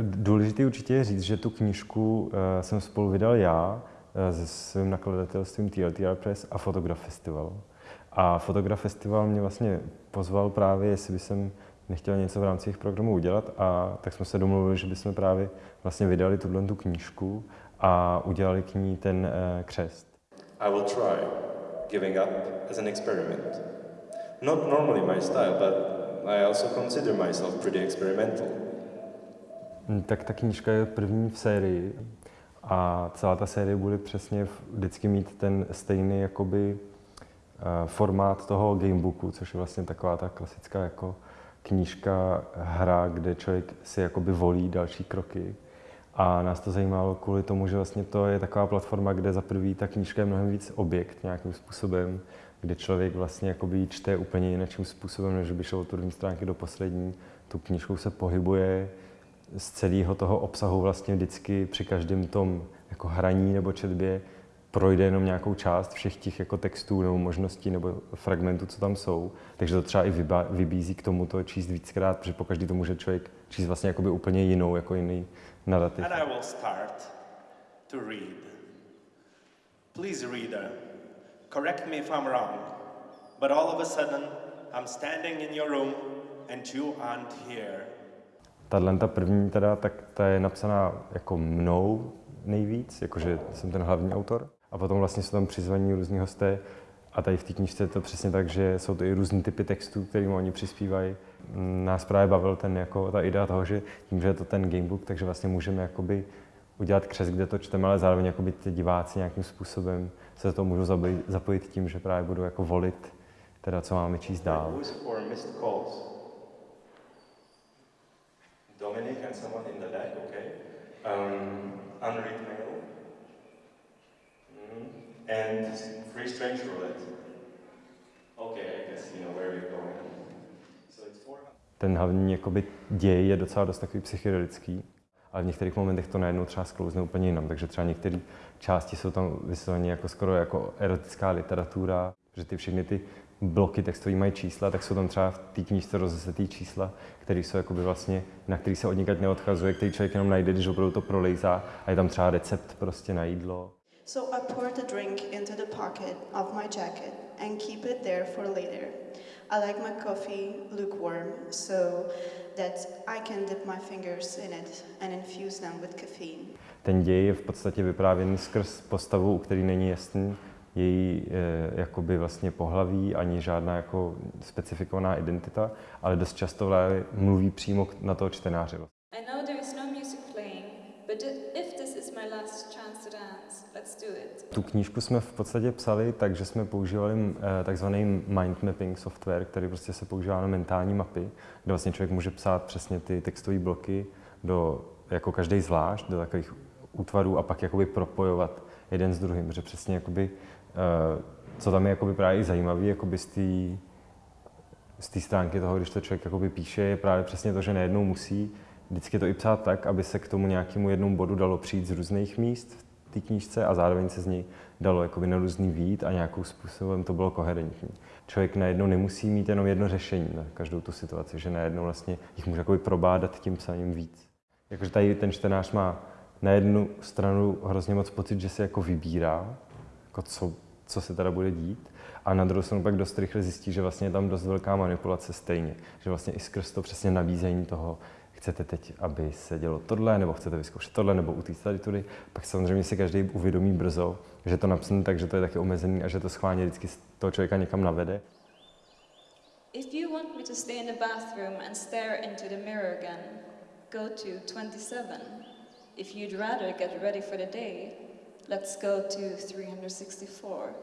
Důležité určitě je říct, že tu knížku uh, jsem spolu vydal já uh, se svým nakladatelstvím TLTR Press a Fotograf Festival. A Fotograf Festival mě vlastně pozval právě, jestli by jsem nechtěl něco v rámci jejich programu udělat a tak jsme se domluvili, že bychom právě vlastně vydali tuhle tu knížku a udělali k ní ten uh, křest. I will try giving up as an experiment. Not normally my style, but I also consider myself pretty experimental. Hm, tak ta knížka je první v sérii a celá ta série bude přesně vždycky mít ten stejný jakoby uh, formát toho gamebooku, což je vlastně taková ta klasická jako knížka, hra, kde člověk si jakoby volí další kroky. A nás to zajímalo kvůli tomu, že vlastně to je taková platforma, kde za prvý ta knížka je mnohem víc objekt nějakým způsobem, kde člověk vlastně jakoby čte úplně jiným způsobem, než by šel od první stránky do poslední. Tu knížkou se pohybuje z celého toho obsahu vlastně vždycky při každém tom jako hraní nebo četbě projde jenom nějakou část všech těch jako textů nebo možností nebo fragmentů, co tam jsou. Takže to třeba i vybízí k tomu to číst víckrát, protože pokaždý to může člověk číst vlastně jakoby úplně jinou, jako jiný narrativ. And I will start to read. Please reader, correct me if I'm wrong, but all of a sudden I'm standing in your room and you aren't here. Tahle ta první teda, tak ta je napsaná jako mnou nejvíc, jakože jsem ten hlavní autor. A potom vlastně jsou tam přizvaní různí hosté a tady v té knižce je to přesně tak, že jsou to i různý typy textů, kterým oni přispívají. Nás právě bavil ten, jako, ta idea toho, že tím, že je to ten gamebook, takže vlastně můžeme jakoby udělat křes, kde to čteme, ale zároveň jakoby ty diváci nějakým způsobem se to můžou zapojit, zapojit tím, že právě budou jako volit, teda co máme číst dál. And someone in the back, okay? Um, unread mail. And free strange roulette. Okay, I guess you know where we're going. So it's 400. Ten hlavní jakoby, děj je docela dost takový psychedelický, ale v některých momentech to najednou třeba sklouzne úplně jinam. Takže třeba některé části jsou tam vysloveně jako skoro jako erotická literatura, že ty všechny ty bloky textový mají čísla, tak jsou tam třeba v té knížce rozesetý čísla, které jsou jakoby vlastně, na který se od neodchazuje, který člověk jenom najde, když opravdu to prolejzá a je tam třeba recept prostě na jídlo. So I pour the drink into the pocket of my jacket and keep it there for later. I like my coffee lukewarm so that I can dip my fingers in it and infuse them with caffeine. Ten děj je v podstatě vyprávěný skrz postavu, u který není jasný její e, jakoby vlastně pohlaví ani žádná jako specifikovaná identita, ale dost často mluví přímo na toho čtenáře. I know there is no music playing, but if this is my last chance to dance, let's do it. Tu knížku jsme v podstatě psali tak, že jsme používali e, takzvaný mind mapping software, který prostě se používá na mentální mapy, kde vlastně člověk může psát přesně ty textové bloky do, jako každý zvlášť, do takových útvarů a pak jakoby propojovat jeden s druhým, že přesně jakoby Eh, co tam je jakoby právě zajímavé jakoby z té z té stránky toho, když to člověk jakoby píše, je právě přesně to, že nejednou musí vždycky to i psát tak, aby se k tomu nějakému jednomu bodu dalo přijít z různých míst v té knížce a zároveň se z něj dalo jakoby na různý vít a nějakým způsobem to bylo koherentní. Člověk najednou nemusí mít jenom jedno řešení na každou tu situaci, že najednou vlastně jich může jakoby probádat tím psaním víc. Jakože tady ten čtenář má na jednu stranu hrozně moc pocit, že se jako vybírá, jako co co se teda bude dít. A na druhou stranu pak dost rychle zjistí, že vlastně je tam dost velká manipulace stejně. Že vlastně i skrz to přesně nabízení toho, chcete teď, aby se dělo tohle, nebo chcete vyzkoušet tohle, nebo utíct tady tudy, pak samozřejmě si každý uvědomí brzo, že to napsané tak, že to je taky omezený a že to schválně vždycky toho člověka někam navede. If you want me to stay in the bathroom and stare into the mirror again, go to 27. If you'd rather get ready for the day, Let's go to 364.